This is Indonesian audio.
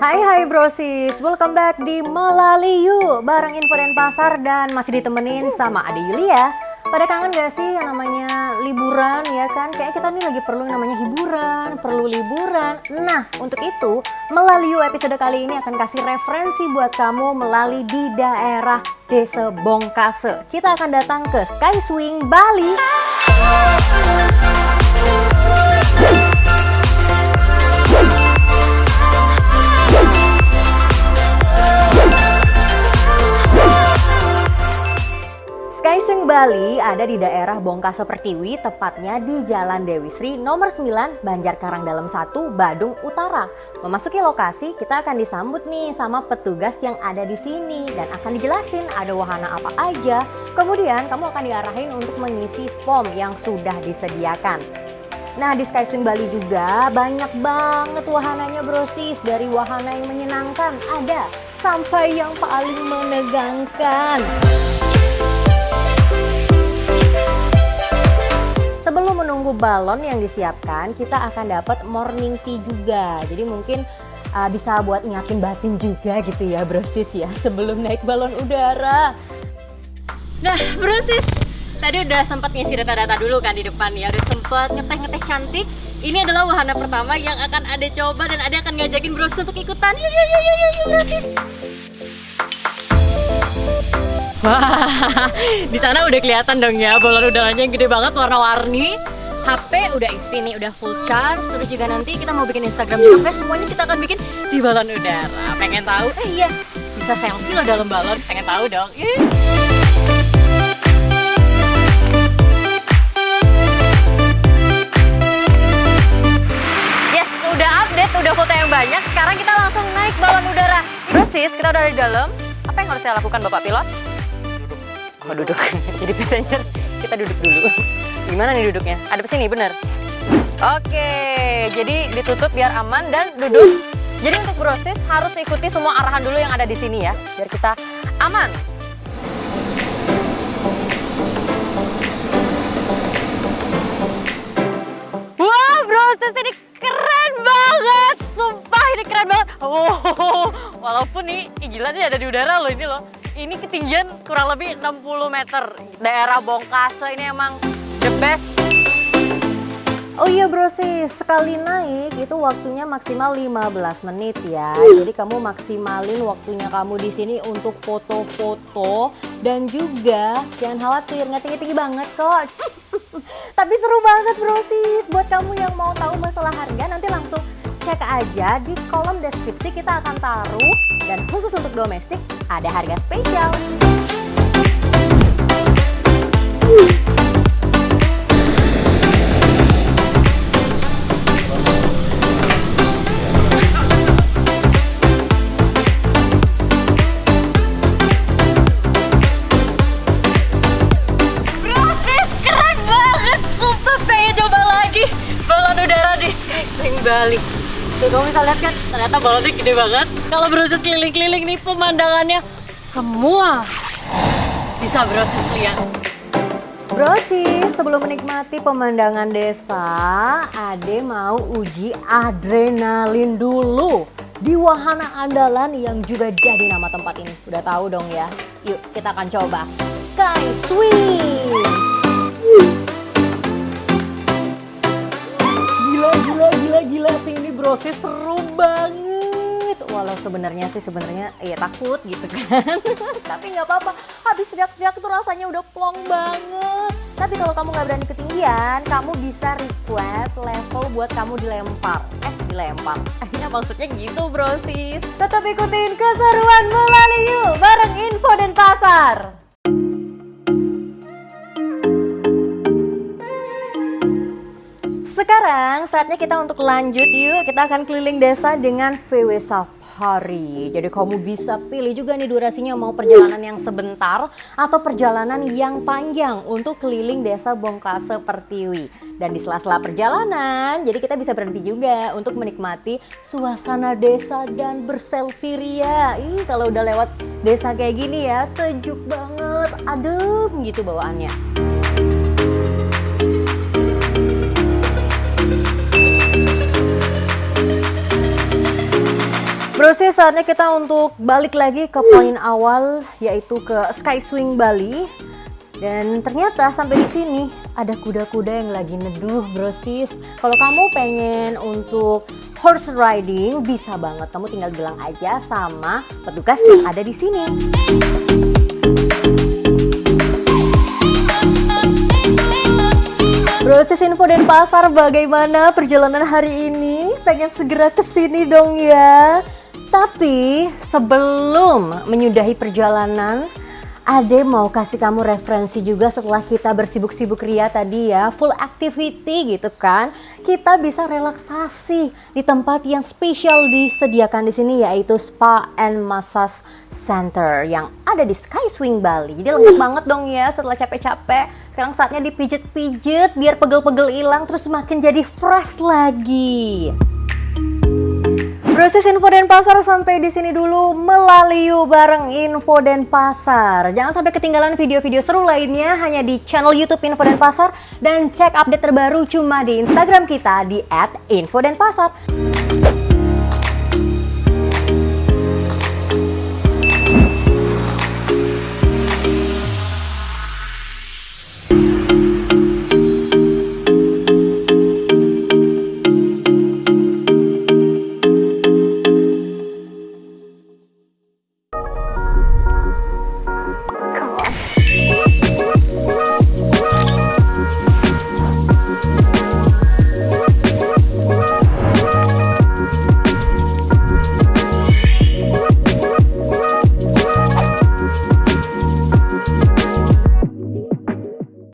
Hai hai brosis, welcome back di Melaliu Bareng info dan pasar dan masih ditemenin sama Ade Yulia. Pada kangen gak sih yang namanya liburan ya kan? Kayak kita nih lagi perlu yang namanya hiburan, perlu liburan. Nah untuk itu Melaliu episode kali ini akan kasih referensi buat kamu melalui di daerah Desa Bongkase. Kita akan datang ke Sky Swing Bali Bali ada di daerah Bongkase Pertiwi, tepatnya di Jalan Dewi Sri nomor 9, Banjarkarang Dalam 1, Badung Utara. Memasuki lokasi, kita akan disambut nih sama petugas yang ada di sini dan akan dijelasin ada wahana apa aja. Kemudian kamu akan diarahin untuk mengisi form yang sudah disediakan. Nah di Skyswing Bali juga banyak banget wahananya brosis Dari wahana yang menyenangkan ada sampai yang paling menegangkan Sebelum menunggu balon yang disiapkan, kita akan dapat morning tea juga. Jadi mungkin uh, bisa buat nyiapin batin juga gitu ya brosis ya sebelum naik balon udara. Nah brosis, tadi udah sempat ngisi data-data dulu kan di depan ya, udah sempat ngeteh-ngeteh cantik. Ini adalah wahana pertama yang akan ada coba dan ada akan ngajakin brosis untuk ikutan. Yuk yuk yuk yuk yuk brosis. Wah, di sana udah kelihatan dong ya balon udaranya yang gede banget warna-warni. HP udah isi nih, udah full charge. Terus juga nanti kita mau bikin Instagram juga, semuanya kita akan bikin di balon udara. Pengen tahu? Eh iya, bisa selfie loh dalam balon. Pengen tahu dong? Yes, udah update, udah foto yang banyak. Sekarang kita langsung naik balon udara. Persis, kita udah di dalam. Apa yang harus saya lakukan Bapak Pilot? Oh duduk. Jadi biasanya kita duduk dulu. Gimana nih duduknya? Ada sini bener. Oke, jadi ditutup biar aman dan duduk. Jadi untuk proses harus ikuti semua arahan dulu yang ada di sini ya, biar kita aman. Wah, proses ini keren banget. Sumpah ini keren banget. Oh, walaupun nih ih, gila nih ada di udara loh ini loh. Ini ketinggian kurang lebih 60 meter. Daerah Bongkase ini emang the best. Oh iya brosis, sekali naik itu waktunya maksimal 15 menit ya. Jadi kamu maksimalin waktunya kamu di sini untuk foto-foto dan juga jangan khawatir nggak tinggi-tinggi banget kok. Tapi seru banget brosis. Buat kamu yang mau tahu masalah harga nanti langsung cek aja di kolom deskripsi kita akan taruh dan khusus untuk domestik ada harga spesial. Bali. Tuh kamu bisa lihat kan, ternyata balonnya gede banget. Kalau proses keliling-keliling nih pemandangannya semua bisa proses lihat. Brosis, sebelum menikmati pemandangan desa, Ade mau uji adrenalin dulu di wahana andalan yang juga jadi nama tempat ini. Udah tahu dong ya? Yuk kita akan coba Sky Swing. Sebenarnya sih sebenarnya ya takut gitu kan. Tapi nggak apa-apa. Habis teriak-teriak tuh rasanya udah plong banget. Tapi kalau kamu nggak berani ketinggian, kamu bisa request level buat kamu dilempar. Eh, dilempar. Ya maksudnya gitu brosis. Tetap ikutin keseruan melalui yuk bareng info dan pasar. Sekarang saatnya kita untuk lanjut yuk. Kita akan keliling desa dengan VW Safari. Jadi kamu bisa pilih juga nih durasinya mau perjalanan yang sebentar atau perjalanan yang panjang untuk keliling desa Bongkase Pertiwi. Dan di sela-sela perjalanan, jadi kita bisa berhenti juga untuk menikmati suasana desa dan berselfie ria. Ih, kalau udah lewat desa kayak gini ya, sejuk banget, adem gitu bawaannya. Bro sih saatnya kita untuk balik lagi ke poin awal yaitu ke Sky Swing Bali. Dan ternyata sampai di sini ada kuda-kuda yang lagi neduh, Bro sis. Kalau kamu pengen untuk horse riding bisa banget. Kamu tinggal bilang aja sama petugas yang ada di sini. Proses info dan pasar bagaimana perjalanan hari ini? Pengen segera ke sini dong ya. Tapi sebelum menyudahi perjalanan, Ade mau kasih kamu referensi juga setelah kita bersibuk-sibuk ria tadi ya, full activity gitu kan. Kita bisa relaksasi di tempat yang spesial disediakan di sini yaitu Spa and Massage Center yang ada di Sky Swing Bali. Jadi lengkap banget dong ya setelah capek-capek. Sekarang saatnya dipijet-pijet biar pegel-pegel hilang terus makin jadi fresh lagi. Proses info dan pasar sampai di sini dulu melalui bareng info dan pasar. Jangan sampai ketinggalan video-video seru lainnya hanya di channel YouTube Info dan Pasar dan cek update terbaru cuma di Instagram kita di @info dan pasar.